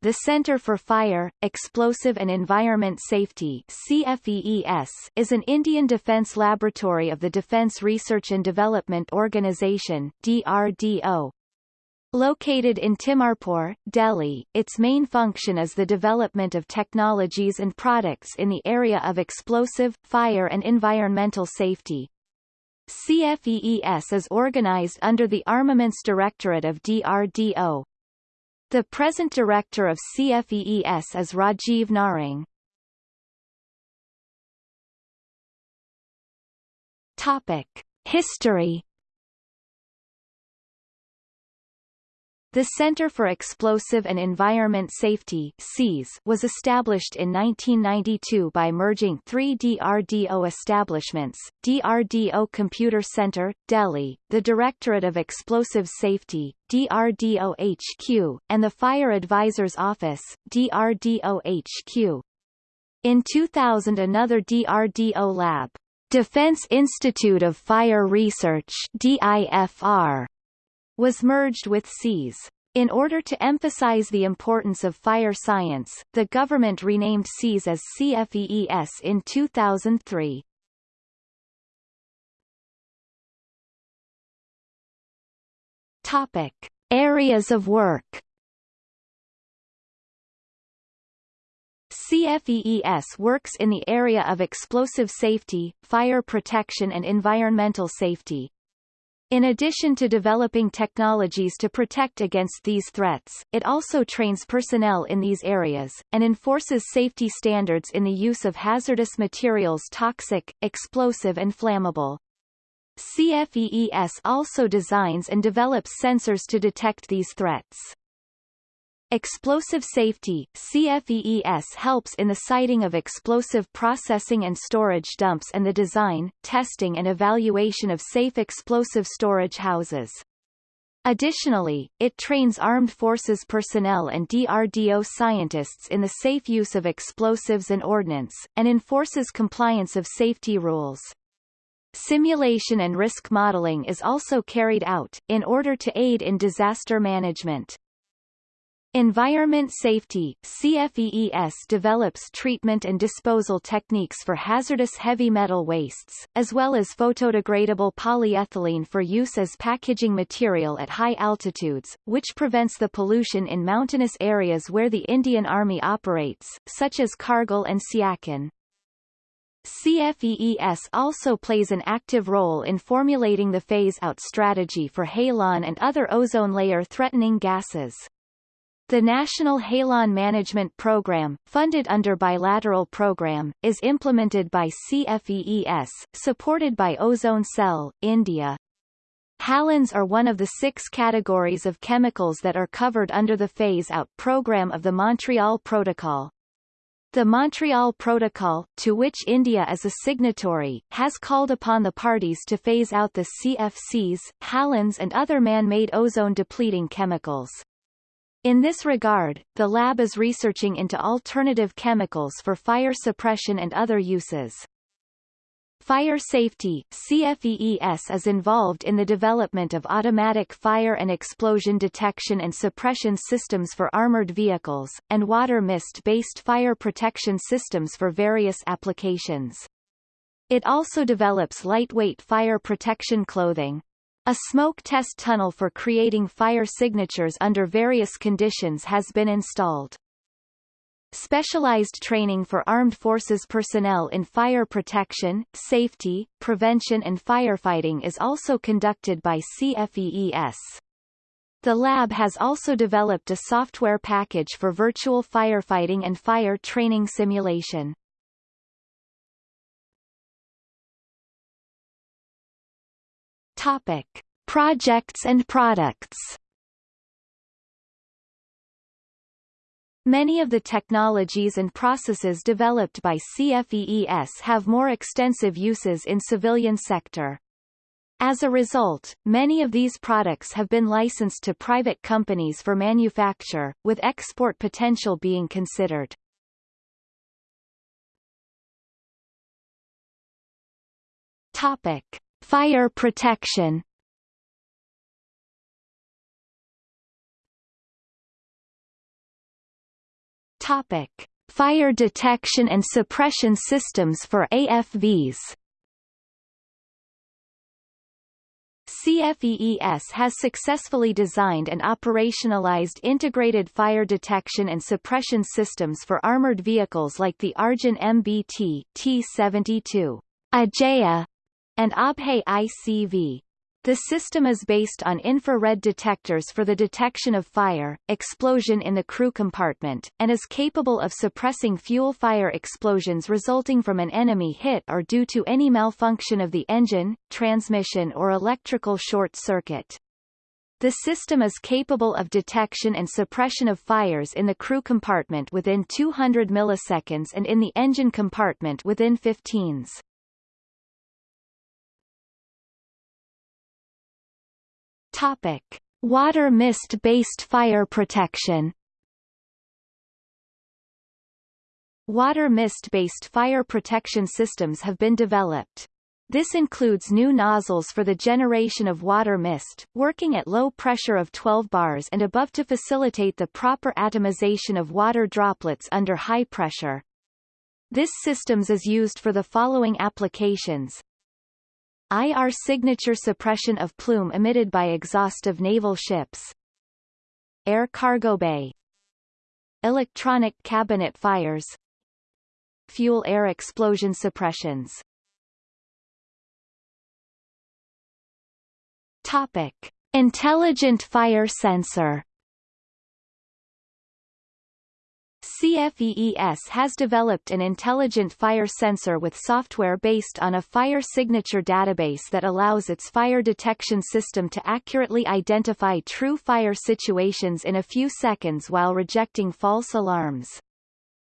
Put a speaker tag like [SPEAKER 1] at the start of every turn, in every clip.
[SPEAKER 1] the Center for Fire, Explosive and Environment Safety CFEES is an Indian defence laboratory of the Defence Research and Development Organisation DRDO. Located in Timarpur, Delhi, its main function is the development of technologies and products in the area of explosive, fire and environmental safety. CFEES is organized under the Armaments Directorate of DRDO. The present director of CFEES is Rajiv Narang. Topic: History The Center for Explosive and Environment Safety was established in 1992 by merging three DRDO establishments, DRDO Computer Center, Delhi, the Directorate of Explosive Safety, DRDO HQ, and the Fire Advisor's Office, DRDO HQ. In 2000 another DRDO lab, Defense Institute of Fire Research DIFR, was merged with CES. In order to emphasize the importance of fire science, the government renamed CES as CFEES in 2003. Topic. Areas of work CFEES works in the area of explosive safety, fire protection and environmental safety. In addition to developing technologies to protect against these threats, it also trains personnel in these areas, and enforces safety standards in the use of hazardous materials toxic, explosive and flammable. CFEES also designs and develops sensors to detect these threats. Explosive Safety CFEES helps in the siting of explosive processing and storage dumps and the design, testing and evaluation of safe explosive storage houses. Additionally, it trains armed forces personnel and DRDO scientists in the safe use of explosives and ordnance, and enforces compliance of safety rules. Simulation and risk modeling is also carried out, in order to aid in disaster management. Environment Safety CFEES develops treatment and disposal techniques for hazardous heavy metal wastes, as well as photodegradable polyethylene for use as packaging material at high altitudes, which prevents the pollution in mountainous areas where the Indian Army operates, such as Kargil and Siachen. CFEES also plays an active role in formulating the phase-out strategy for halon and other ozone layer-threatening gases. The National Halon Management Program, funded under Bilateral Program, is implemented by CFEES, supported by Ozone Cell, India. Halons are one of the six categories of chemicals that are covered under the phase-out program of the Montreal Protocol. The Montreal Protocol, to which India is a signatory, has called upon the parties to phase out the CFCs, halons and other man-made ozone-depleting chemicals. In this regard, the lab is researching into alternative chemicals for fire suppression and other uses. Fire safety CFEES is involved in the development of automatic fire and explosion detection and suppression systems for armored vehicles, and water mist-based fire protection systems for various applications. It also develops lightweight fire protection clothing, a smoke test tunnel for creating fire signatures under various conditions has been installed. Specialized training for armed forces personnel in fire protection, safety, prevention and firefighting is also conducted by CFEES. The lab has also developed a software package for virtual firefighting and fire training simulation. Topic: Projects and products. Many of the technologies and processes developed by CFEES have more extensive uses in civilian sector. As a result, many of these products have been licensed to private companies for manufacture, with export potential being considered. Topic. Fire protection Topic: Fire detection and suppression systems for AFVs. CFEES has successfully designed and operationalized integrated fire detection and suppression systems for armored vehicles like the Arjun MBT T-72, Ajeya, and Abhay ICV. The system is based on infrared detectors for the detection of fire, explosion in the crew compartment, and is capable of suppressing fuel fire explosions resulting from an enemy hit or due to any malfunction of the engine, transmission or electrical short circuit. The system is capable of detection and suppression of fires in the crew compartment within 200 milliseconds and in the engine compartment within 15s. Topic: Water mist-based fire protection. Water mist-based fire protection systems have been developed. This includes new nozzles for the generation of water mist, working at low pressure of 12 bars and above to facilitate the proper atomization of water droplets under high pressure. This systems is used for the following applications, IR signature suppression of plume emitted by exhaust of naval ships. Air cargo bay. Electronic cabinet fires. Fuel air explosion suppressions. Topic: Intelligent fire sensor. CFEES has developed an intelligent fire sensor with software based on a fire signature database that allows its fire detection system to accurately identify true fire situations in a few seconds while rejecting false alarms.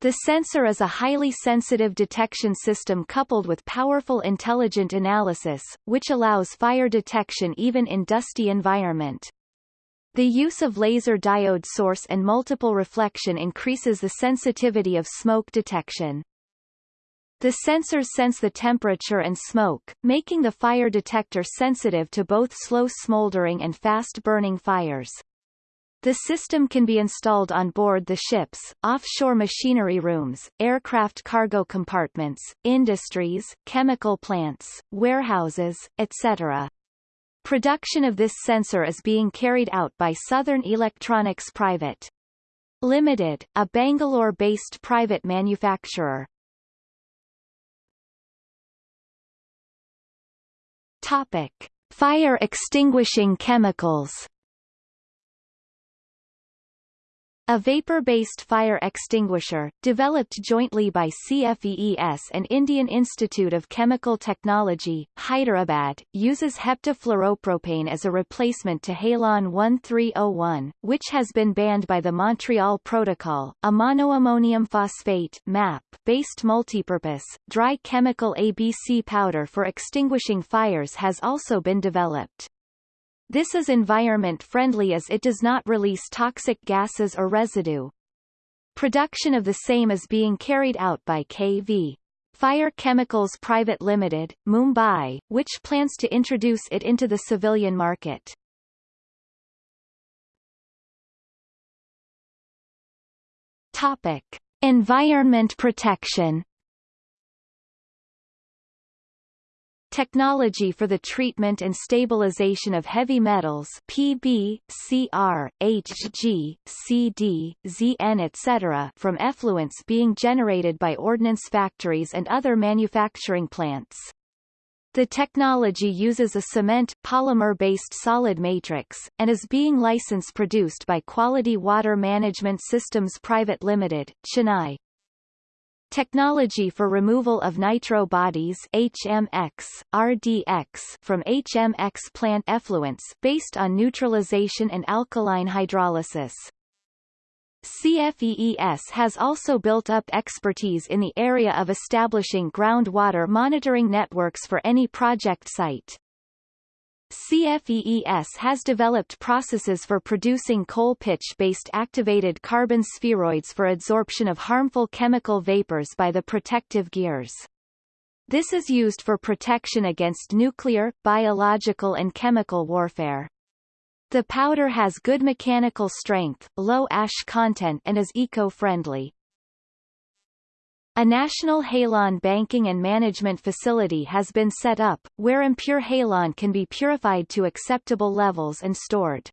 [SPEAKER 1] The sensor is a highly sensitive detection system coupled with powerful intelligent analysis, which allows fire detection even in dusty environment. The use of laser diode source and multiple reflection increases the sensitivity of smoke detection. The sensors sense the temperature and smoke, making the fire detector sensitive to both slow smoldering and fast-burning fires. The system can be installed on board the ships, offshore machinery rooms, aircraft cargo compartments, industries, chemical plants, warehouses, etc. Production of this sensor is being carried out by Southern Electronics Private Limited, a Bangalore-based private manufacturer. Topic: Fire extinguishing chemicals. A vapor-based fire extinguisher, developed jointly by CFEES and Indian Institute of Chemical Technology, Hyderabad, uses heptafluoropropane as a replacement to Halon 1301, which has been banned by the Montreal Protocol. A monoammonium phosphate based multipurpose, dry chemical ABC powder for extinguishing fires has also been developed. This is environment-friendly as it does not release toxic gases or residue. Production of the same is being carried out by KV. Fire Chemicals Private Limited, Mumbai, which plans to introduce it into the civilian market. Topic: Environment protection. Technology for the treatment and stabilization of heavy metals PB, Cr, Hg, Cd, Zn etc. from effluents being generated by ordnance factories and other manufacturing plants. The technology uses a cement polymer-based solid matrix, and is being license produced by Quality Water Management Systems Private Limited, Chennai. Technology for removal of nitro bodies HMX, RDX from HMX plant effluents based on neutralization and alkaline hydrolysis. CFEES has also built up expertise in the area of establishing groundwater monitoring networks for any project site. CFEES has developed processes for producing coal pitch-based activated carbon spheroids for adsorption of harmful chemical vapors by the protective gears. This is used for protection against nuclear, biological and chemical warfare. The powder has good mechanical strength, low ash content and is eco-friendly. A national halon banking and management facility has been set up, where impure halon can be purified to acceptable levels and stored.